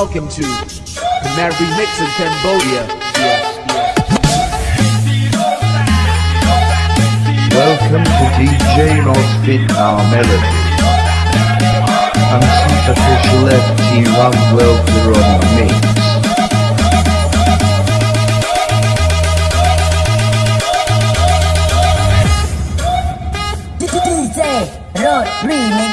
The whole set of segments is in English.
welcome to the Mad Remix in Cambodia. Yes, yes. Welcome to DJ Nosfit Our Melody. I'm Superficial FT One Welfare on the mix. DJ Road Remix.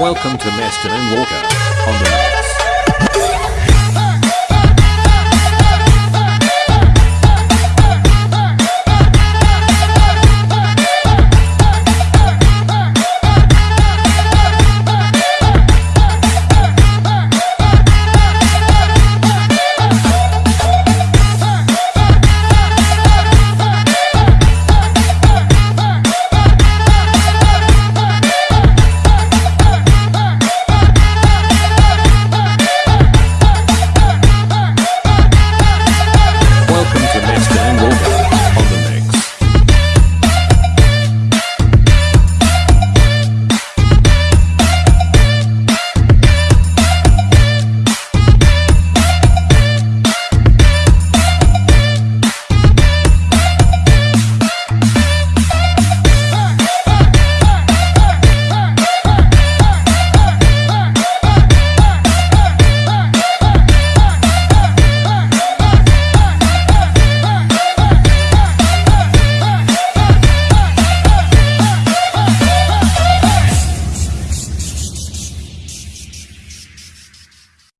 Welcome to Meston and Walker.